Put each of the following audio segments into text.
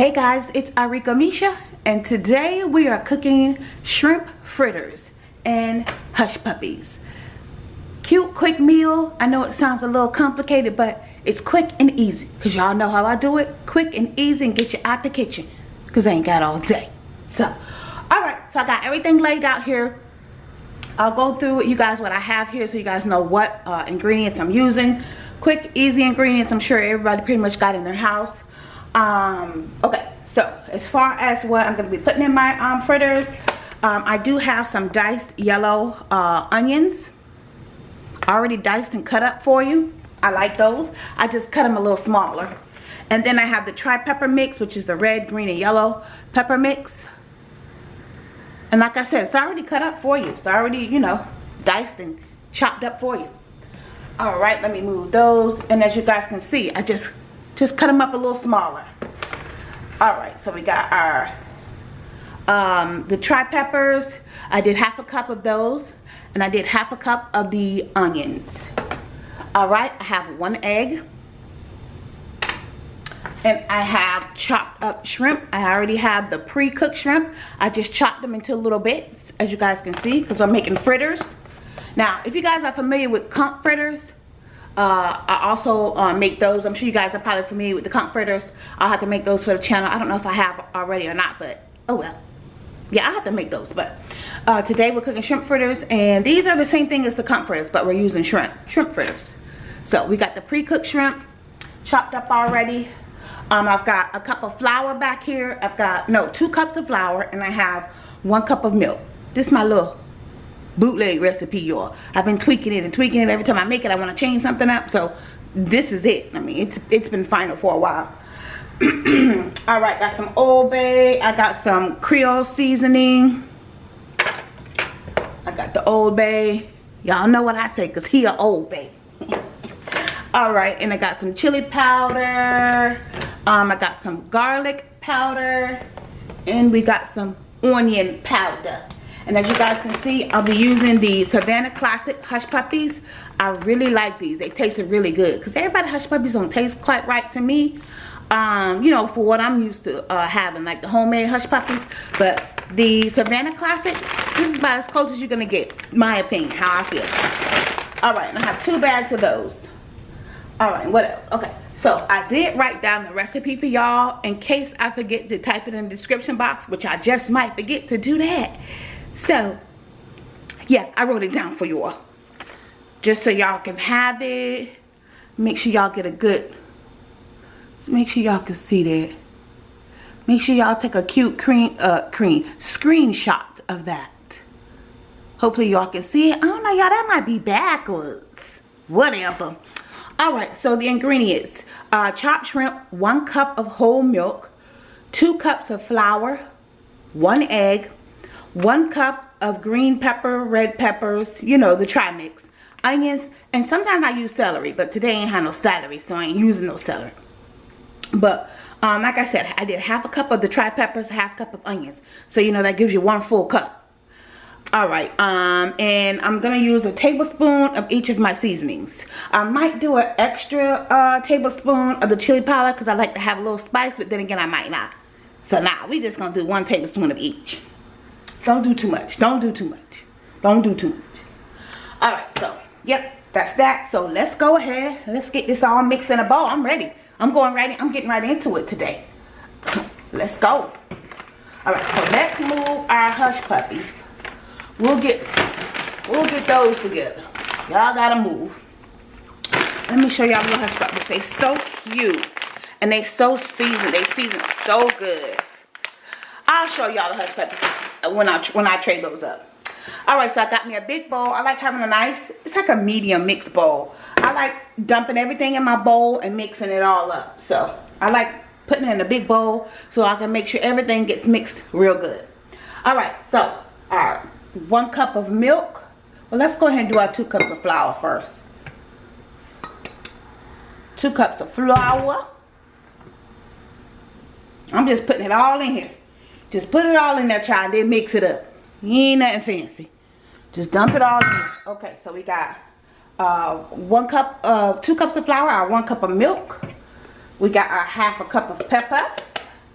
Hey guys, it's Arika Misha and today we are cooking shrimp fritters and hush puppies. Cute quick meal. I know it sounds a little complicated but it's quick and easy because y'all know how I do it. Quick and easy and get you out the kitchen because I ain't got all day. So, alright, so I got everything laid out here. I'll go through with you guys what I have here so you guys know what uh, ingredients I'm using. Quick, easy ingredients I'm sure everybody pretty much got in their house um okay so as far as what i'm going to be putting in my um fritters um i do have some diced yellow uh onions. Already diced and cut up for you. I like those. I just cut them a little smaller. And then i have the tri-pepper mix which is the red green and yellow pepper mix. And like i said it's already cut up for you. It's already you know diced and chopped up for you. All right let me move those. And as you guys can see i just just cut them up a little smaller. All right so we got our um, the tri-peppers. I did half a cup of those and I did half a cup of the onions. All right I have one egg. And I have chopped up shrimp. I already have the pre-cooked shrimp. I just chopped them into little bits as you guys can see because I'm making fritters. Now if you guys are familiar with conch fritters uh, I also uh, make those. I'm sure you guys are probably familiar with the conch fritters. I'll have to make those for the channel. I don't know if I have already or not, but oh well. Yeah, I have to make those. But uh, today we're cooking shrimp fritters. And these are the same thing as the conch fritters, but we're using shrimp, shrimp fritters. So we got the pre-cooked shrimp chopped up already. Um, I've got a cup of flour back here. I've got, no, two cups of flour. And I have one cup of milk. This is my little bootleg recipe y'all. I've been tweaking it and tweaking it. Every time i make it i want to change something up. So this is it. I mean it's it's been final for a while. All right got some old bay i got some creole seasoning. I got the old bay y'all know what i say because he a old bay all right and i got some chili powder. Um i got some garlic powder. And we got some onion powder and as you guys can see, I'll be using the Savannah Classic Hush Puppies. I really like these. They tasted really good. Because everybody Hush Puppies don't taste quite right to me. Um, you know, for what I'm used to uh, having. Like the homemade Hush Puppies. But the Savannah Classic, this is about as close as you're going to get. My opinion, how I feel. Alright, I have two bags of those. Alright, what else? Okay. So I did write down the recipe for y'all in case I forget to type it in the description box, which I just might forget to do that. So, yeah, I wrote it down for you all. Just so y'all can have it. Make sure y'all get a good, make sure y'all can see that. Make sure y'all take a cute cream, uh, cream, screenshot of that. Hopefully y'all can see it. I don't know, y'all, that might be backwards. Whatever. Alright, so the ingredients. Uh, chopped shrimp, one cup of whole milk, two cups of flour, one egg, one cup of green pepper, red peppers, you know, the tri-mix, onions, and sometimes I use celery, but today I ain't have no celery, so I ain't using no celery. But, um, like I said, I did half a cup of the tri-peppers, half cup of onions. So, you know, that gives you one full cup. Alright, um, and I'm going to use a tablespoon of each of my seasonings. I might do an extra uh, tablespoon of the chili powder because I like to have a little spice, but then again, I might not. So now, nah, we just going to do one tablespoon of each. Don't do too much. Don't do too much. Don't do too much. Alright, so, yep, that's that. So let's go ahead. Let's get this all mixed in a bowl. I'm ready. I'm going right in, I'm getting right into it today. let's go. Alright, so let's move our hush puppies. We'll get we'll get those together. Y'all gotta move. Let me show y'all the hush puppies. They so cute. And they so seasoned. They season so good. I'll show y'all the hush puppies when I when I trade those up. All right, so I got me a big bowl. I like having a nice, it's like a medium mixed bowl. I like dumping everything in my bowl and mixing it all up. So I like putting it in a big bowl so I can make sure everything gets mixed real good. All right, so our one cup of milk. Well, let's go ahead and do our two cups of flour first. Two cups of flour. I'm just putting it all in here. Just put it all in there, child. Then mix it up. ain't nothing fancy. Just dump it all in. Okay, so we got uh, one cup, uh, two cups of flour, our one cup of milk. We got our half a cup of peppers,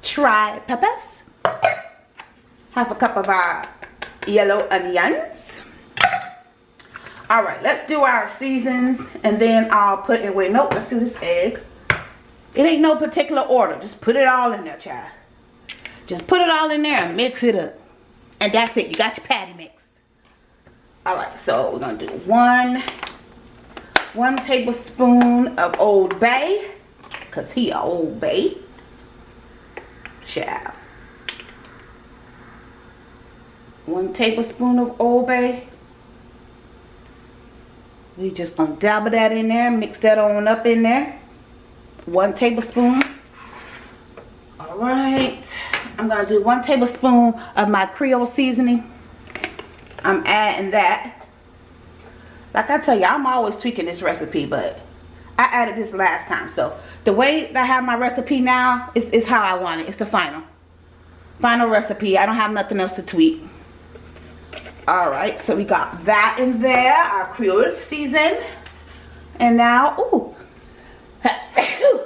tri peppers. Half a cup of our yellow onions. All right, let's do our seasons and then I'll put it with, nope, let's do this egg. It ain't no particular order. Just put it all in there, child. Just put it all in there and mix it up. And that's it. You got your patty mix. All right, so we're going to do one, one tablespoon of Old Bay. Because he a Old Bay. Child. One tablespoon of Old Bay. We just gonna dabble that in there, mix that on up in there. One tablespoon. All right. I'm gonna do one tablespoon of my Creole seasoning. I'm adding that. Like I tell you, I'm always tweaking this recipe, but I added this last time. So the way that I have my recipe now is, is how I want it. It's the final. Final recipe. I don't have nothing else to tweak. Alright, so we got that in there. Our Creole season. And now, ooh.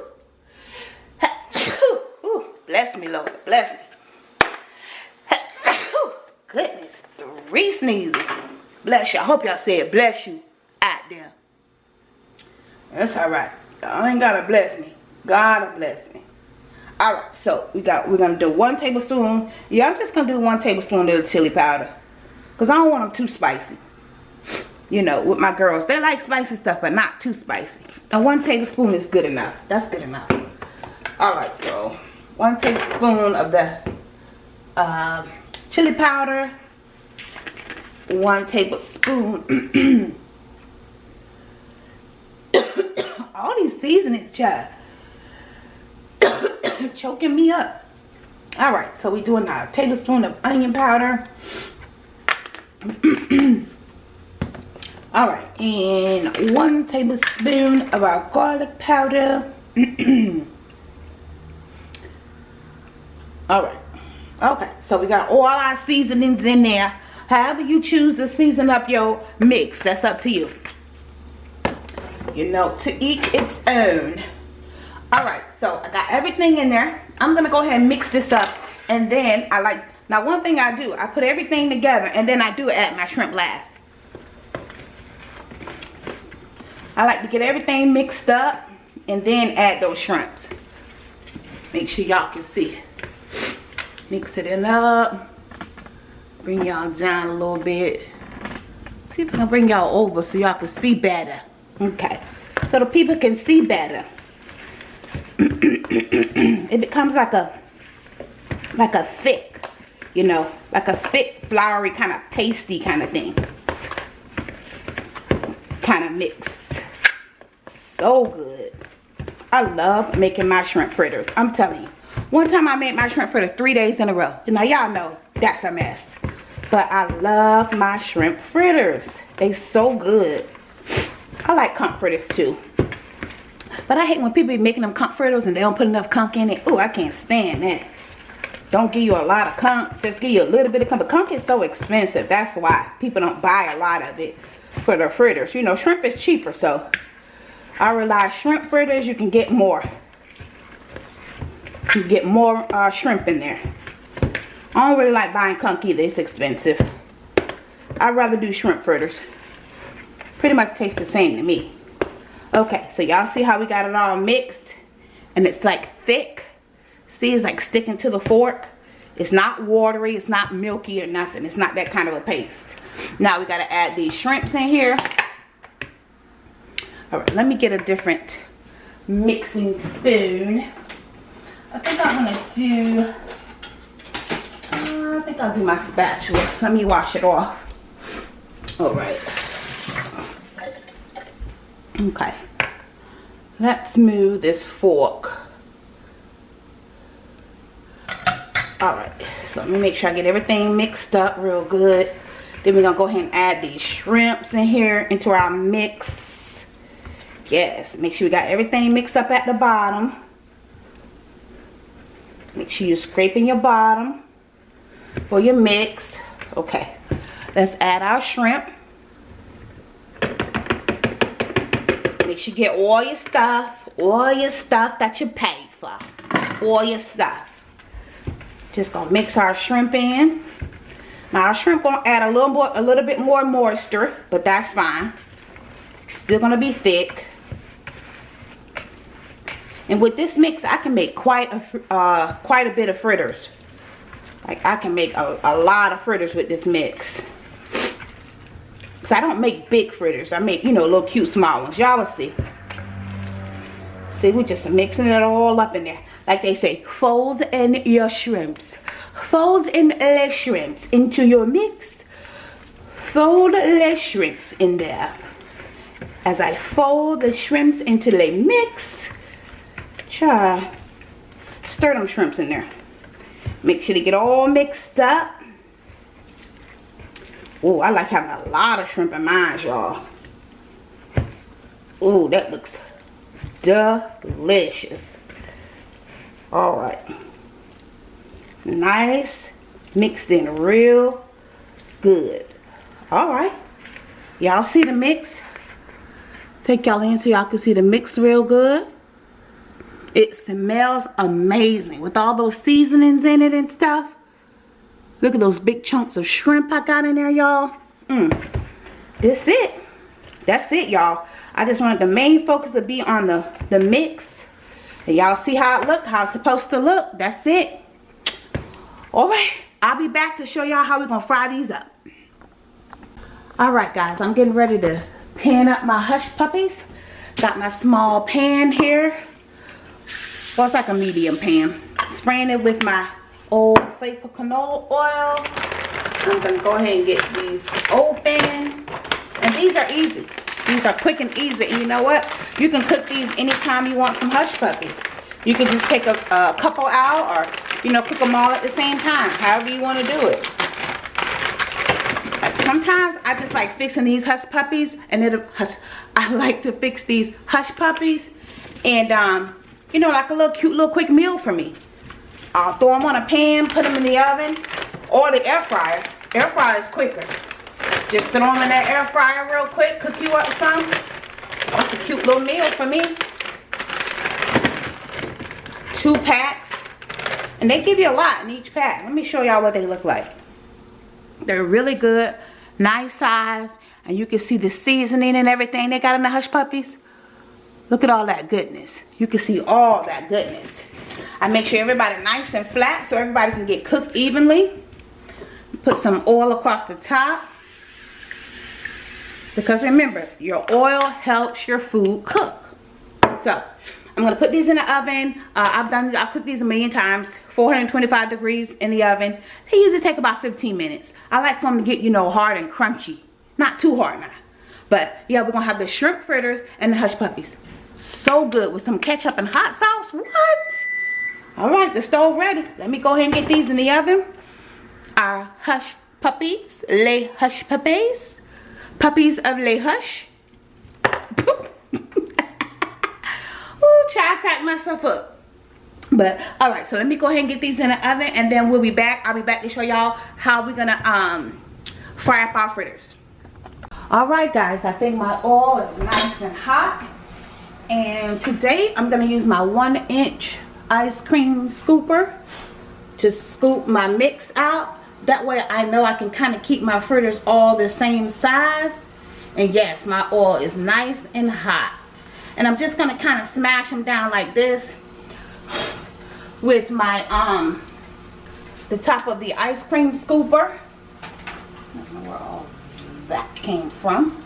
ooh. Bless me, Lord. Bless me. Goodness. Three sneezes. Bless you. I hope y'all said bless you out there. That's alright. Y'all ain't gotta bless me. God bless me. Alright, so we got we're gonna do one tablespoon. Yeah, I'm just gonna do one tablespoon of the chili powder. Because I don't want them too spicy. You know, with my girls. They like spicy stuff, but not too spicy. And one tablespoon is good enough. That's good enough. Alright, so one tablespoon of the uh, chili powder. One tablespoon. All these seasonings, child. Choking me up. Alright, so we doing a tablespoon of onion powder. all right and one tablespoon of our garlic powder all right okay so we got all our seasonings in there however you choose to season up your mix that's up to you you know to each its own all right so i got everything in there i'm gonna go ahead and mix this up and then i like now one thing I do, I put everything together and then I do add my shrimp last. I like to get everything mixed up and then add those shrimps. Make sure y'all can see. Mix it in up. Bring y'all down a little bit. See if I can bring y'all over so y'all can see better. Okay. So the people can see better. it becomes like a like a thick you know, like a thick, floury, kind of pasty kind of thing. Kind of mix. So good. I love making my shrimp fritters. I'm telling you. One time I made my shrimp fritters three days in a row. Now y'all know that's a mess. But I love my shrimp fritters. They so good. I like conch fritters too. But I hate when people be making them conch fritters and they don't put enough conch in it. Oh, I can't stand that don't give you a lot of conch just give you a little bit of conch but conch is so expensive that's why people don't buy a lot of it for their fritters you know shrimp is cheaper so i realize shrimp fritters you can get more you get more uh, shrimp in there i don't really like buying conch either it's expensive i'd rather do shrimp fritters pretty much tastes the same to me okay so y'all see how we got it all mixed and it's like thick See, it's like sticking to the fork. It's not watery. It's not milky or nothing. It's not that kind of a paste. Now we got to add these shrimps in here. All right, let me get a different mixing spoon. I think I'm to do, uh, I think I'll do my spatula. Let me wash it off. All right. Okay. Let's move this fork all right so let me make sure i get everything mixed up real good then we're gonna go ahead and add these shrimps in here into our mix yes make sure we got everything mixed up at the bottom make sure you're scraping your bottom for your mix okay let's add our shrimp make sure you get all your stuff all your stuff that you paid for all your stuff Just gonna mix our shrimp in. Now our shrimp gonna add a little more, a little bit more moisture, but that's fine. Still gonna be thick. And with this mix, I can make quite a uh, quite a bit of fritters. Like I can make a, a lot of fritters with this mix. Cause I don't make big fritters. I make you know little cute small ones. Y'all will see. See, we're just mixing it all up in there. Like they say, fold in your shrimps. Fold in the shrimps into your mix. Fold the shrimps in there. As I fold the shrimps into the mix, try stir them shrimps in there. Make sure they get all mixed up. Oh, I like having a lot of shrimp in mine, y'all. Oh, that looks delicious. All right. Nice. Mixed in real good. All right. Y'all see the mix? Take y'all in so y'all can see the mix real good. It smells amazing with all those seasonings in it and stuff. Look at those big chunks of shrimp I got in there, y'all. Mmm. That's it. That's it, y'all. I just wanted the main focus to be on the, the mix. Y'all see how it look, how it's supposed to look. That's it. Alright, I'll be back to show y'all how we're going to fry these up. Alright guys, I'm getting ready to pan up my hush puppies. Got my small pan here. Well, it's like a medium pan. Spraying it with my Old Faithful canola oil. I'm going to go ahead and get these open. And these are easy. These are quick and easy. And you know what? You can cook these anytime you want some hush puppies. You can just take a, a couple out or, you know, cook them all at the same time. However you want to do it. sometimes I just like fixing these hush puppies. And it, I like to fix these hush puppies. And, um, you know, like a little cute little quick meal for me. I'll throw them on a pan, put them in the oven or the air fryer. Air fryer is quicker. Just throw them in that air fryer real quick, cook you up some. That's a cute little meal for me. Two packs. And they give you a lot in each pack. Let me show y'all what they look like. They're really good, nice size, and you can see the seasoning and everything they got in the Hush Puppies. Look at all that goodness. You can see all that goodness. I make sure everybody nice and flat so everybody can get cooked evenly. Put some oil across the top. Because remember, your oil helps your food cook. So, I'm going to put these in the oven. Uh, I've done, I've cooked these a million times. 425 degrees in the oven. They usually take about 15 minutes. I like for them to get, you know, hard and crunchy. Not too hard now. But, yeah, we're going to have the shrimp fritters and the hush puppies. So good with some ketchup and hot sauce. What? All right, the stove ready. Let me go ahead and get these in the oven. Our hush puppies, lay hush puppies, puppies of lay hush. Ooh, crack myself up. But all right, so let me go ahead and get these in the oven, and then we'll be back. I'll be back to show y'all how we're gonna um fry up our fritters. All right, guys, I think my oil is nice and hot. And today I'm gonna use my one inch ice cream scooper to scoop my mix out. That way I know I can kind of keep my fritters all the same size. And yes, my oil is nice and hot. And I'm just going to kind of smash them down like this with my, um, the top of the ice cream scooper. I don't know where all that came from.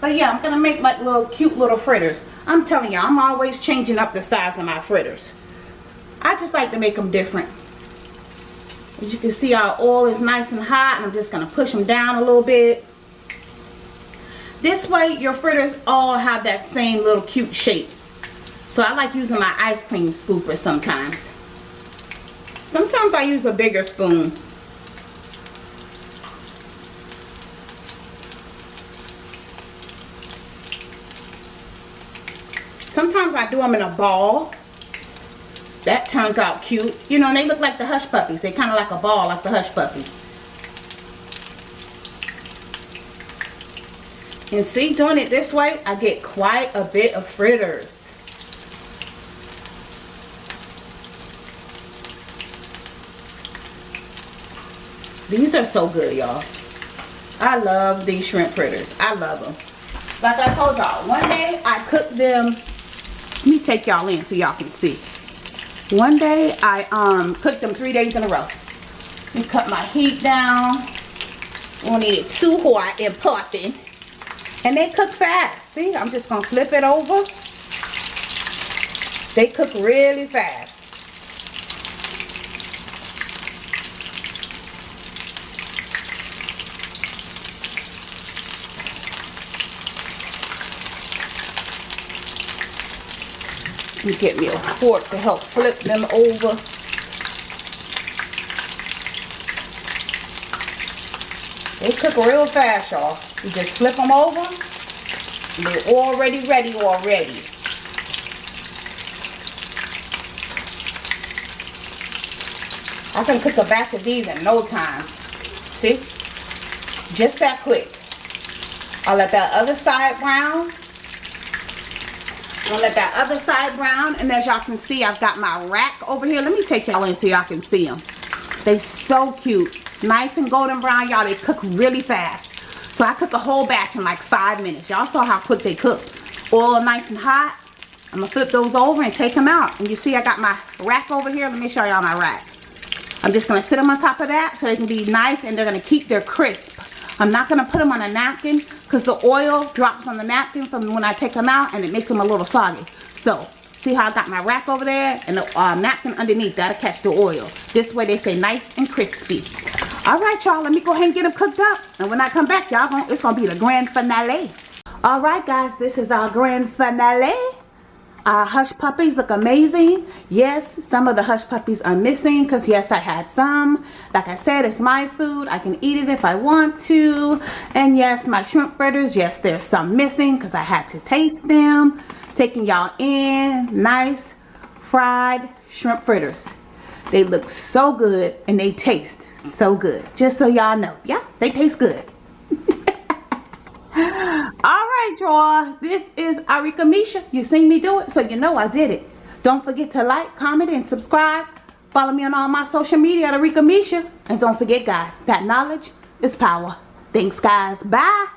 But yeah, I'm going to make like little cute little fritters. I'm telling you, I'm always changing up the size of my fritters. I just like to make them different. As you can see our oil is nice and hot and I'm just going to push them down a little bit. This way your fritters all have that same little cute shape. So I like using my ice cream scooper sometimes. Sometimes I use a bigger spoon. Sometimes I do them in a ball that turns out cute. You know, and they look like the hush puppies. They kind of like a ball, like the hush puppy. And see, doing it this way, I get quite a bit of fritters. These are so good, y'all. I love these shrimp fritters. I love them. Like I told y'all, one day I cooked them. Take y'all in so y'all can see. One day I um cooked them three days in a row. We cut my heat down. Don't need it too hot and popping. And they cook fast. See, I'm just gonna flip it over. They cook really fast. Me get me a fork to help flip them over. They cook real fast, y'all. You just flip them over. They're already ready already. I can cook a batch of these in no time. See? Just that quick. I'll let that other side brown. I'll let that other side brown. And as y'all can see, I've got my rack over here. Let me take y'all in so y'all can see them. They so cute. Nice and golden brown, y'all. They cook really fast. So I cook a whole batch in like five minutes. Y'all saw how quick they cook. Oil nice and hot. I'm to flip those over and take them out. And you see I got my rack over here. Let me show y'all my rack. I'm just to sit them on top of that so they can be nice and they're to keep their crisp. I'm not going to put them on a napkin because the oil drops on the napkin from when I take them out and it makes them a little soggy. So, see how I got my rack over there and the uh, napkin underneath. That'll catch the oil. This way they stay nice and crispy. Alright, y'all. Let me go ahead and get them cooked up. And when I come back, y'all, it's going to be the grand finale. Alright, guys. This is our grand finale. Our hush puppies look amazing. Yes, some of the hush puppies are missing because yes, I had some. Like I said, it's my food. I can eat it if I want to. And yes, my shrimp fritters, yes, there's some missing because I had to taste them. Taking y'all in. Nice fried shrimp fritters. They look so good and they taste so good. Just so y'all know. Yeah, they taste good all right y'all. This is arika misha. You seen me do it so you know i did it. Don't forget to like comment and subscribe. Follow me on all my social media at arika misha. And don't forget guys that knowledge is power. Thanks guys. Bye